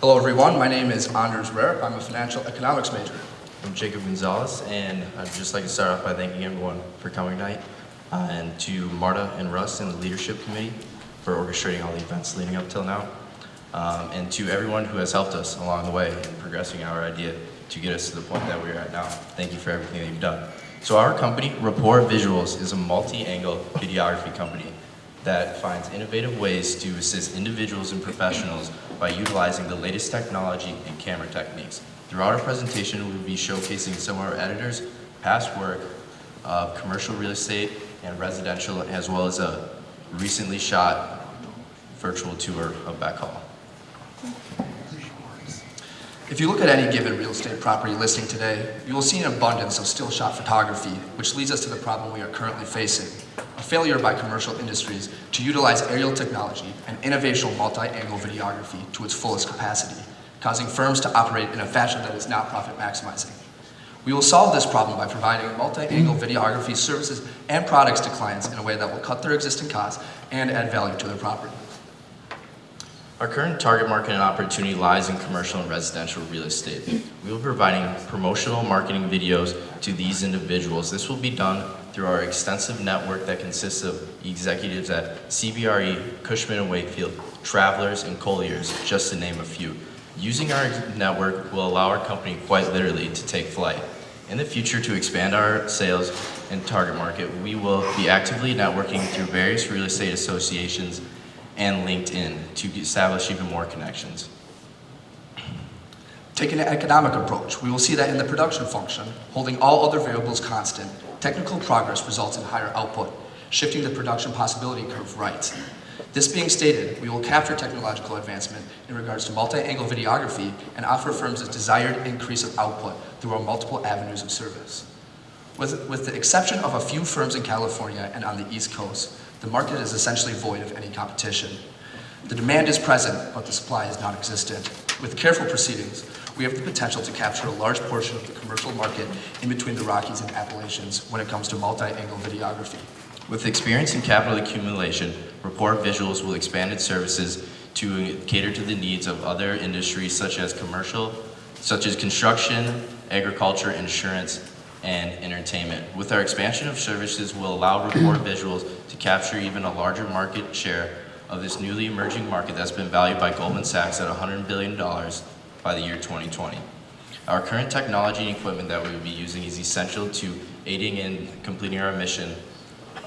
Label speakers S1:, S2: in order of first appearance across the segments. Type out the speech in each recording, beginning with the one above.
S1: Hello everyone, my name is Anders Rare. I'm a financial economics major.
S2: I'm Jacob Gonzalez, and I'd just like to start off by thanking everyone for coming tonight, uh, and to Marta and Russ and the leadership committee for orchestrating all the events leading up till now, um, and to everyone who has helped us along the way in progressing our idea to get us to the point that we're at now. Thank you for everything that you've done. So our company, Rapport Visuals, is a multi-angle videography company that finds innovative ways to assist individuals and professionals by utilizing the latest technology and camera techniques. Throughout our presentation, we will be showcasing some of our editors' past work of commercial real estate and residential, as well as a recently shot virtual tour of Beck Hall.
S1: If you look at any given real estate property listing today, you will see an abundance of still shot photography, which leads us to the problem we are currently facing, failure by commercial industries to utilize aerial technology and innovational multi-angle videography to its fullest capacity, causing firms to operate in a fashion that is not profit maximizing. We will solve this problem by providing multi-angle videography services and products to clients in a way that will cut their existing costs and add value to their property.
S2: Our current target market and opportunity lies in commercial and residential real estate. We will be providing promotional marketing videos to these individuals. This will be done through our extensive network that consists of executives at CBRE, Cushman & Wakefield, Travelers, and Colliers, just to name a few. Using our network will allow our company quite literally to take flight. In the future, to expand our sales and target market, we will be actively networking through various real estate associations and LinkedIn to establish even more connections.
S1: Taking an economic approach, we will see that in the production function, holding all other variables constant, technical progress results in higher output, shifting the production possibility curve right. This being stated, we will capture technological advancement in regards to multi-angle videography and offer firms a desired increase of output through our multiple avenues of service. With, with the exception of a few firms in California and on the East Coast, the market is essentially void of any competition. The demand is present, but the supply is non-existent. With careful proceedings, we have the potential to capture a large portion of the commercial market in between the Rockies and Appalachians when it comes to multi-angle videography.
S2: With experience in capital accumulation, Rapport Visuals will expand its services to cater to the needs of other industries such as commercial, such as construction, agriculture, insurance, and entertainment. With our expansion of services we'll allow Rapport Visuals to capture even a larger market share of this newly emerging market that's been valued by Goldman Sachs at $100 billion by the year 2020. Our current technology and equipment that we will be using is essential to aiding in completing our mission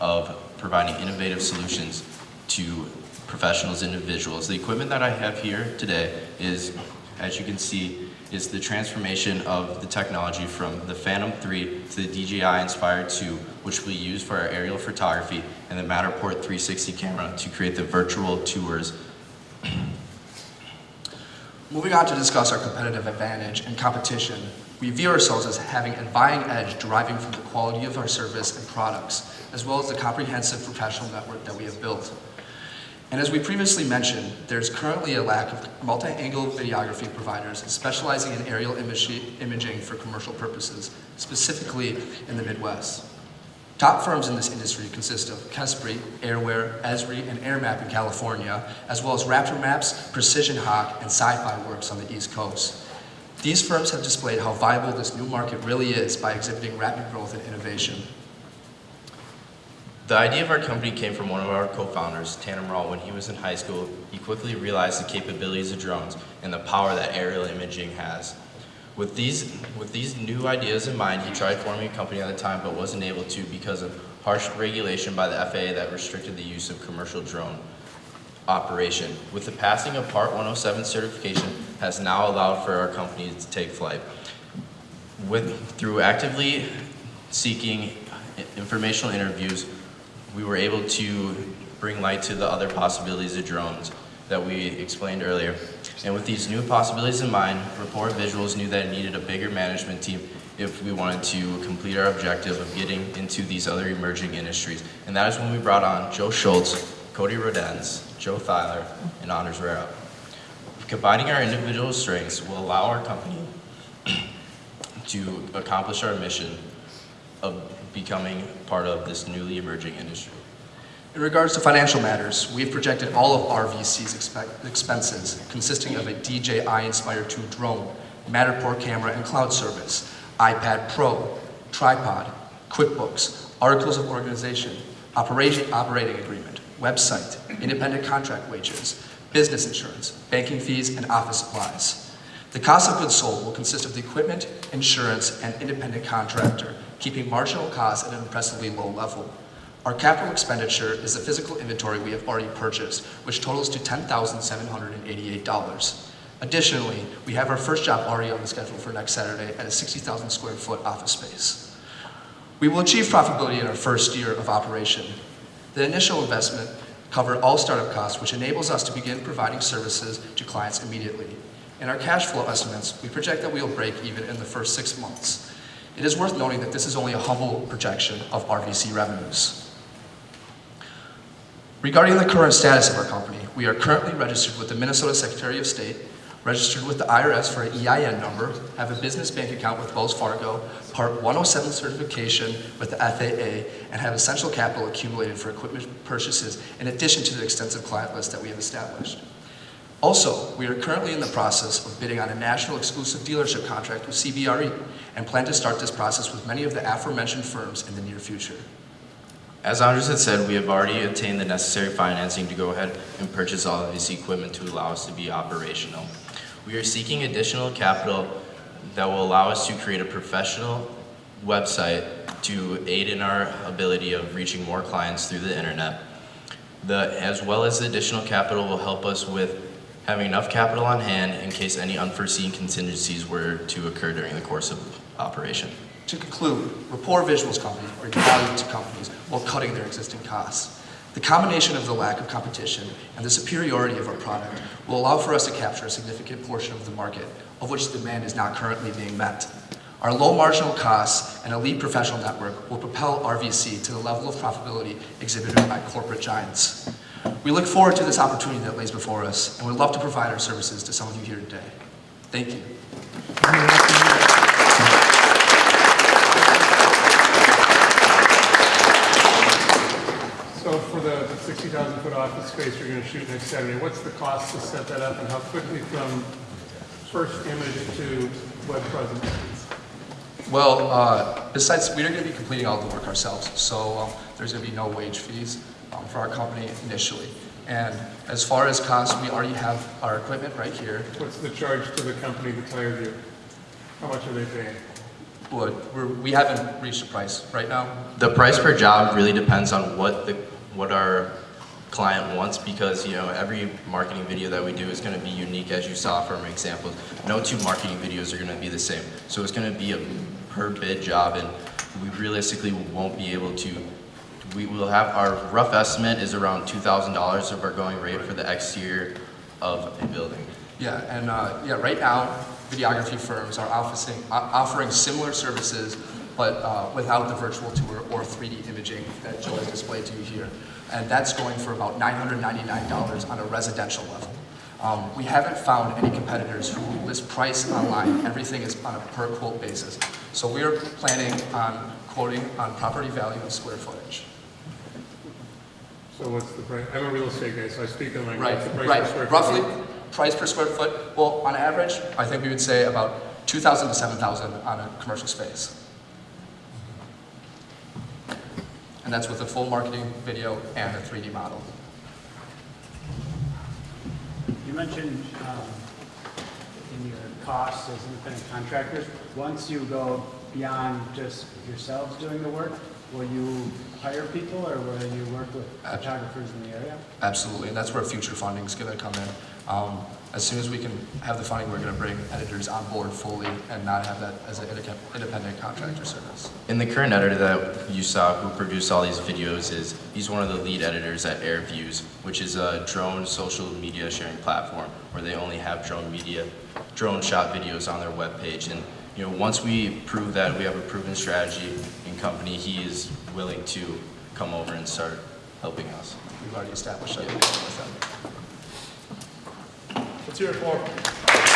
S2: of providing innovative solutions to professionals and individuals. The equipment that I have here today is, as you can see, is the transformation of the technology from the Phantom 3 to the DJI Inspire 2, which we use for our aerial photography, and the Matterport 360 camera to create the virtual tours.
S1: Moving on to discuss our competitive advantage and competition, we view ourselves as having a buying edge deriving from the quality of our service and products, as well as the comprehensive professional network that we have built. And as we previously mentioned, there's currently a lack of multi-angle videography providers specializing in aerial imaging for commercial purposes, specifically in the Midwest. Top firms in this industry consist of Kespry, Airware, Esri, and AirMap in California, as well as Raptor Maps, Precision Hawk, and Sci-Fi Works on the East Coast. These firms have displayed how viable this new market really is by exhibiting rapid growth and innovation.
S2: The idea of our company came from one of our co-founders, Tanner Morrell. When he was in high school, he quickly realized the capabilities of drones and the power that aerial imaging has. With these, with these new ideas in mind, he tried forming a company at the time but wasn't able to because of harsh regulation by the FAA that restricted the use of commercial drone operation. With the passing of Part 107 certification has now allowed for our company to take flight. With, through actively seeking informational interviews, we were able to bring light to the other possibilities of drones that we explained earlier. And with these new possibilities in mind, Rapport Visuals knew that it needed a bigger management team if we wanted to complete our objective of getting into these other emerging industries. And that is when we brought on Joe Schultz, Cody Rodenz, Joe Thyler, and Anders Rera. Combining our individual strengths will allow our company to accomplish our mission of becoming part of this newly emerging industry.
S1: In regards to financial matters, we've projected all of RVC's expe- expenses, consisting of a DJI Inspire 2 drone, Matterport camera and cloud service, iPad Pro, tripod, QuickBooks, articles of organization, operation, operating agreement, website, independent contract wages, business insurance, banking fees, and office supplies. The cost of goods sold will consist of the equipment, insurance, and independent contractor, keeping marginal costs at an impressively low level. Our capital expenditure is the physical inventory we have already purchased, which totals to $10,788. Additionally, we have our first job already on the schedule for next Saturday at a 60,000 square foot office space. We will achieve profitability in our first year of operation. The initial investment covered all startup costs, which enables us to begin providing services to clients immediately. In our cash flow estimates, we project that we will break even in the first six months. It is worth noting that this is only a humble projection of RVC revenues. Regarding the current status of our company, we are currently registered with the Minnesota Secretary of State, registered with the IRS for an EIN number, have a business bank account with Wells Fargo, Part 107 certification with the FAA, and have essential capital accumulated for equipment purchases in addition to the extensive client list that we have established. Also, we are currently in the process of bidding on a national exclusive dealership contract with CBRE and plan to start this process with many of the aforementioned firms in the near future.
S2: As Andres had said, we have already obtained the necessary financing to go ahead and purchase all of this equipment to allow us to be operational. We are seeking additional capital that will allow us to create a professional website to aid in our ability of reaching more clients through the internet. The, as well as the additional capital will help us with having enough capital on hand in case any unforeseen contingencies were to occur during the course of operation.
S1: To conclude, Rapport Visuals companies bring value to companies while cutting their existing costs. The combination of the lack of competition and the superiority of our product will allow for us to capture a significant portion of the market, of which demand is not currently being met. Our low marginal costs and elite professional network will propel RVC to the level of profitability exhibited by corporate giants. We look forward to this opportunity that lays before us, and we'd love to provide our services to some of you here today. Thank you.
S3: So for the 60,000 foot office space you're going to shoot next Saturday, what's the cost to set that up and how quickly from first image to web presence?
S1: Well, uh, besides, we're going to be completing all the work ourselves, so um, there's going to be no wage fees um, for our company initially. And as far as cost, we already have our equipment right here.
S3: What's the charge to the company that hired you? How much are they paying?
S1: But we're, we haven't reached a price right now.
S2: The price per job really depends on what the, what our client wants because, you know, every marketing video that we do is gonna be unique as you saw from examples. No two marketing videos are gonna be the same. So it's gonna be a per bid job and we realistically won't be able to, we will have, our rough estimate is around two thousand dollars of our going rate for the exterior of a building.
S1: Yeah, and uh, yeah, right now, videography firms are offering, offering similar services, but uh, without the virtual tour or 3D imaging that Joe has displayed to you here. And that's going for about $999 on a residential level. Um, we haven't found any competitors who list price online. Everything is on a per quote basis. So we are planning on quoting on property value and square footage.
S3: So what's the price? I'm a real estate guy, so I speak on like,
S1: Right,
S3: what's the price per square
S1: right.
S3: foot?
S1: Roughly, price per square foot, well, on average, I think we would say about 2,000 to 7,000 on a commercial space. And that's with a full marketing video and a 3D model.
S4: You mentioned um, in your costs as independent contractors, once you go beyond just yourselves doing the work, will you hire people or will you work with
S1: Abs-
S4: photographers in the area?
S1: Absolutely, and that's where future funding is going to come in. Um, As soon as we can have the funding, we're going to bring editors on board fully and not have that as an independent contractor service.
S2: And the current editor that you saw who produced all these videos is, he's one of the lead editors at AirVuz, which is a drone social media sharing platform where they only have drone media, drone shot videos on their webpage. And, you know, once we prove that we have a proven strategy and company, he is willing to come over and start helping us.
S1: We've already established that with them.
S5: Let's hear it for him.